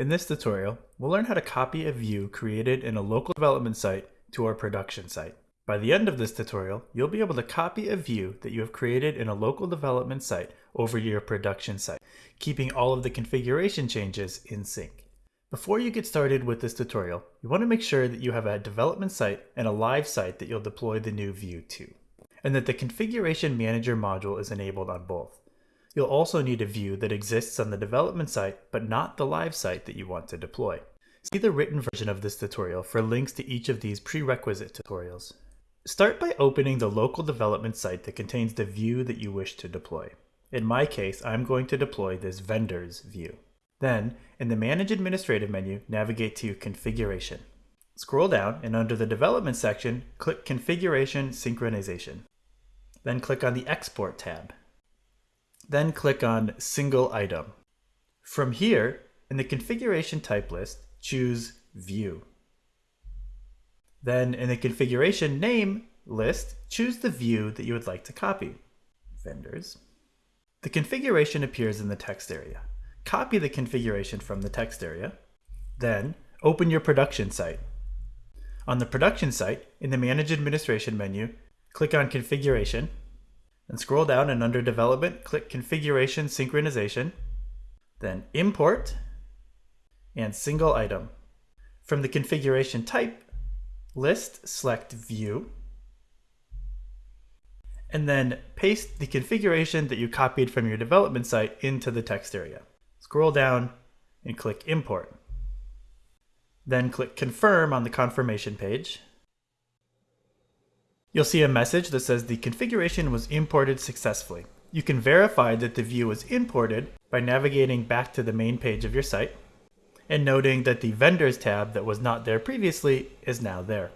In this tutorial, we'll learn how to copy a view created in a local development site to our production site. By the end of this tutorial, you'll be able to copy a view that you have created in a local development site over your production site, keeping all of the configuration changes in sync. Before you get started with this tutorial, you want to make sure that you have a development site and a live site that you'll deploy the new view to, and that the Configuration Manager module is enabled on both. You'll also need a view that exists on the development site, but not the live site that you want to deploy. See the written version of this tutorial for links to each of these prerequisite tutorials. Start by opening the local development site that contains the view that you wish to deploy. In my case, I'm going to deploy this vendors view. Then, in the Manage Administrative menu, navigate to Configuration. Scroll down and under the Development section, click Configuration Synchronization. Then click on the Export tab. Then click on Single Item. From here, in the configuration type list, choose View. Then in the configuration name list, choose the view that you would like to copy. Vendors. The configuration appears in the text area. Copy the configuration from the text area. Then open your production site. On the production site, in the Manage Administration menu, click on Configuration then scroll down and under Development, click Configuration Synchronization, then Import, and Single Item. From the configuration type list, select View, and then paste the configuration that you copied from your development site into the text area. Scroll down and click Import. Then click Confirm on the confirmation page, You'll see a message that says the configuration was imported successfully. You can verify that the view was imported by navigating back to the main page of your site and noting that the Vendors tab that was not there previously is now there.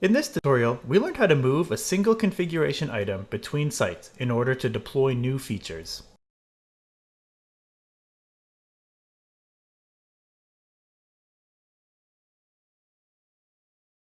In this tutorial, we learned how to move a single configuration item between sites in order to deploy new features.